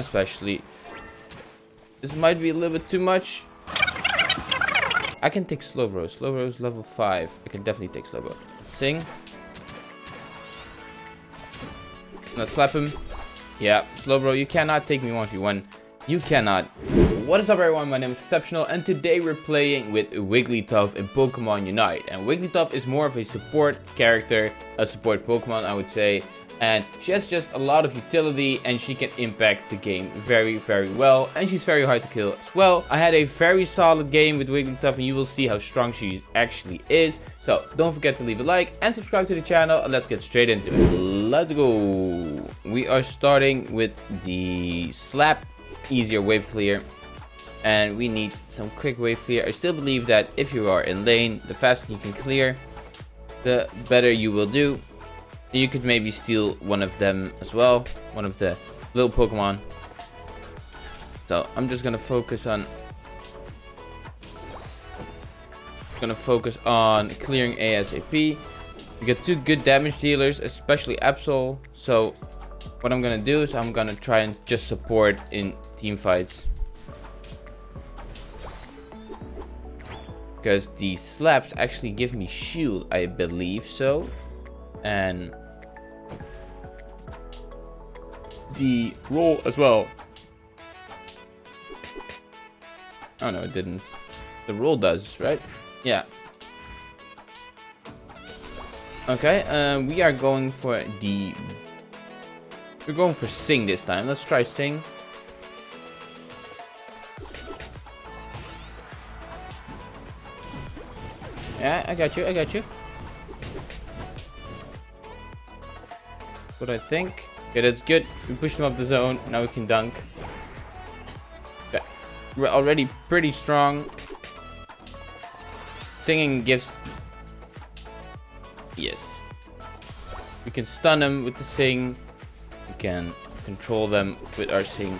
Especially. This might be a little bit too much. I can take Slowbro. Slowbro is level 5. I can definitely take Slowbro. Sing. Let's slap him. Yeah, Slowbro, you cannot take me 1v1. You cannot. What is up everyone, my name is Exceptional and today we're playing with Wigglytuff in Pokemon Unite. And Wigglytuff is more of a support character, a support Pokemon I would say and she has just a lot of utility and she can impact the game very very well and she's very hard to kill as well. I had a very solid game with wigglytuff and you will see how strong she actually is. So don't forget to leave a like and subscribe to the channel and let's get straight into it. Let's go. We are starting with the slap easier wave clear and we need some quick wave clear. I still believe that if you are in lane the faster you can clear the better you will do you could maybe steal one of them as well. One of the little Pokemon. So I'm just gonna focus on gonna focus on clearing ASAP. We got two good damage dealers, especially Absol. So what I'm gonna do is I'm gonna try and just support in team fights. Because the slaps actually give me shield, I believe so. And the roll as well. Oh no, it didn't. The roll does, right? Yeah. Okay, um, we are going for the... We're going for Sing this time. Let's try Sing. Yeah, I got you, I got you. What I think. Okay, that's good. We pushed him off the zone. Now we can dunk. Okay. We're already pretty strong. Singing gives... Yes. We can stun them with the sing. We can control them with our sing.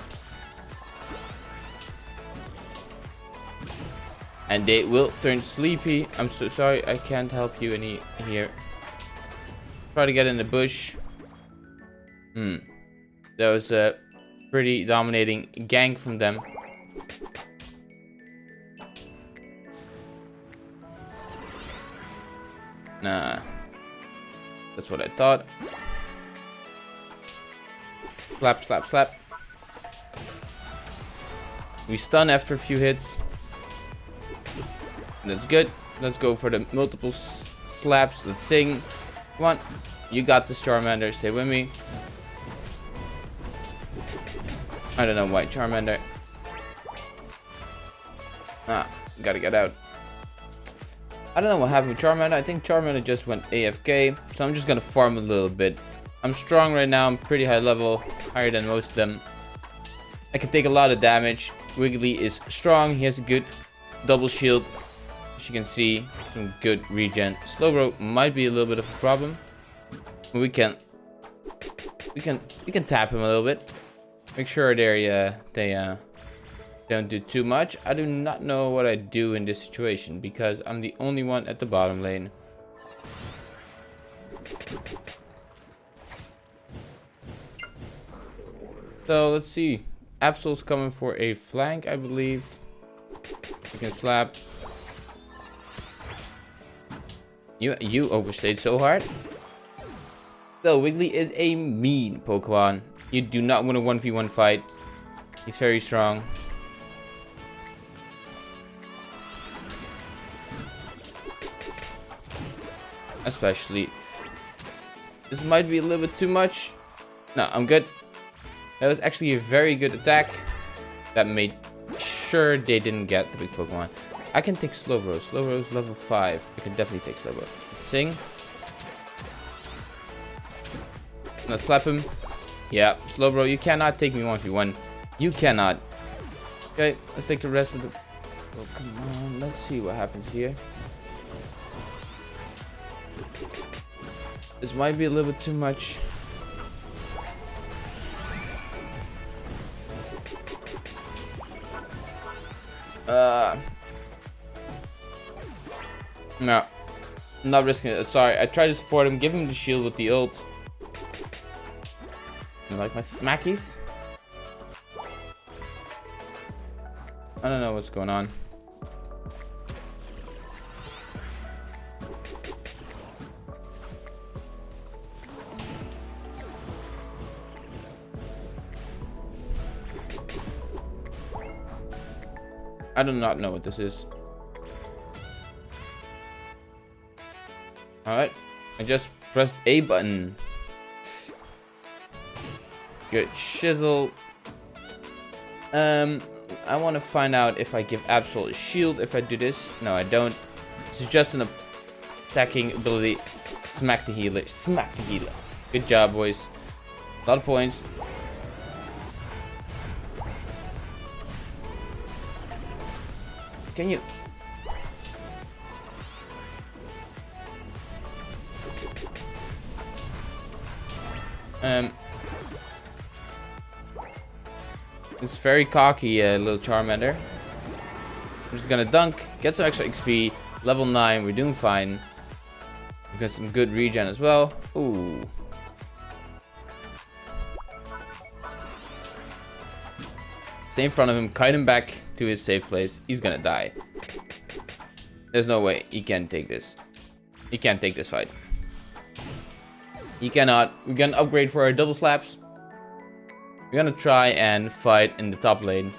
And they will turn sleepy. I'm so sorry, I can't help you any here. Try to get in the bush. Hmm. That was a pretty dominating gang from them. Nah. That's what I thought. Slap, slap, slap. We stun after a few hits. That's good. Let's go for the multiple slaps. Let's sing. Come on. You got this, Charmander. Stay with me. I don't know why Charmander. Ah, gotta get out. I don't know what happened with Charmander. I think Charmander just went AFK. So I'm just gonna farm a little bit. I'm strong right now. I'm pretty high level. Higher than most of them. I can take a lot of damage. Wiggly is strong. He has a good double shield. As you can see, some good regen. Slowbro might be a little bit of a problem. We can we can we can tap him a little bit. Make sure they uh, they uh, don't do too much. I do not know what I do in this situation because I'm the only one at the bottom lane. So let's see. Absol's coming for a flank, I believe. You can slap. You you overstayed so hard. So Wiggly is a mean Pokemon. You do not want a 1v1 fight. He's very strong. Especially. This might be a little bit too much. No, I'm good. That was actually a very good attack. That made sure they didn't get the big Pokemon. I can take Slowbro. Slowbro is level 5. I can definitely take Slowbro. Sing. Now slap him. Yeah, Slowbro, you cannot take me 1v1. You cannot. Okay, let's take the rest of the... Oh, come on. Let's see what happens here. This might be a little bit too much. Uh... No. I'm not risking it. Sorry, I tried to support him, give him the shield with the ult. Like my smackies? I don't know what's going on. I do not know what this is. Alright. I just pressed A button. Good shizzle. Um, I want to find out if I give absolute shield if I do this. No, I don't. Is just an attacking ability. Smack the healer. Smack the healer. Good job, boys. A lot of points. Can you... Um... It's very cocky, uh, little Charmander. I'm just gonna dunk, get some extra XP, level 9, we're doing fine. We got some good regen as well. Ooh. Stay in front of him, kite him back to his safe place. He's gonna die. There's no way he can take this. He can't take this fight. He cannot. We can upgrade for our double slaps. We're gonna try and fight in the top lane.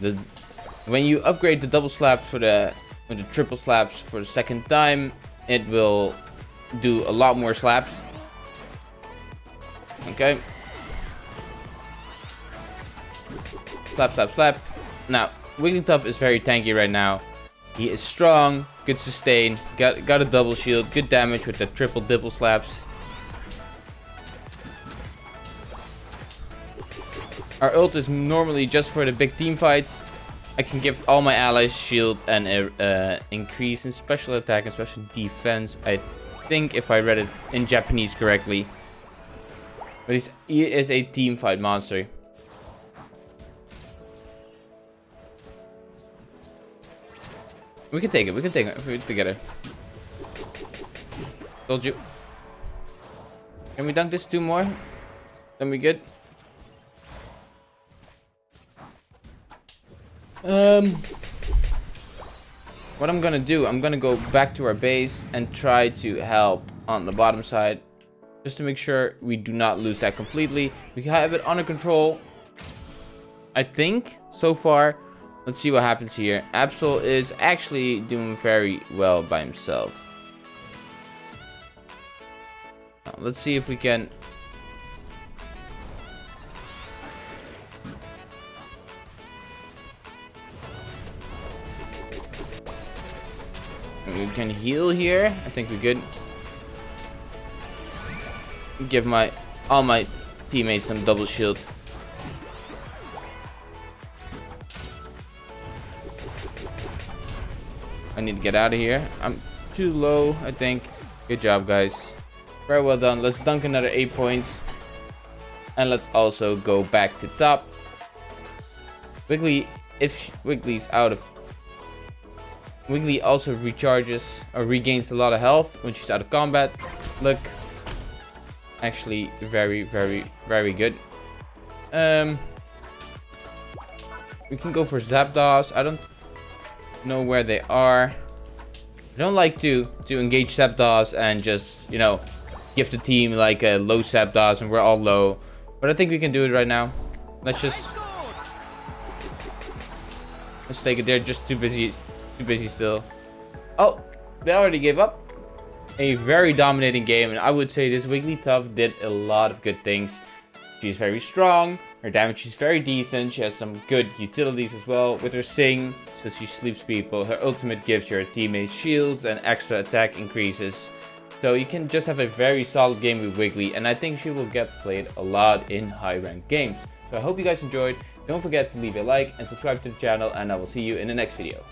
The when you upgrade the double slaps for the the triple slaps for the second time, it will do a lot more slaps. Okay. Slap, slap, slap. Now, Wigglytuff is very tanky right now. He is strong, good sustain, got got a double shield, good damage with the triple dibble slaps. Our ult is normally just for the big team fights. I can give all my allies shield and a uh, increase in special attack and special defense. I think if I read it in Japanese correctly. But he is a team fight monster. We can take it. We can take it together. Told you. Can we dunk this two more? Then we good. Um, what I'm gonna do, I'm gonna go back to our base and try to help on the bottom side, just to make sure we do not lose that completely. We have it under control, I think, so far. Let's see what happens here. Absol is actually doing very well by himself. Uh, let's see if we can... We can heal here. I think we're good. Give my all my teammates some double shield. Need to get out of here. I'm too low, I think. Good job, guys. Very well done. Let's dunk another 8 points. And let's also go back to top. Wiggly, if Wiggly's out of... Wiggly also recharges or regains a lot of health when she's out of combat. Look. Actually, very, very, very good. Um, we can go for Zapdos. I don't know where they are. I don't like to to engage Zapdos and just, you know, give the team like a low Zapdos and we're all low. But I think we can do it right now. Let's just... Let's take it. They're just too busy, too busy still. Oh, they already gave up. A very dominating game, and I would say this Wigglytuff did a lot of good things. She's very strong, her damage is very decent, she has some good utilities as well. With her Sing, so she sleeps people, her ultimate gives your teammates shields and extra attack increases. So you can just have a very solid game with Wiggly, and I think she will get played a lot in high ranked games. So I hope you guys enjoyed, don't forget to leave a like and subscribe to the channel, and I will see you in the next video.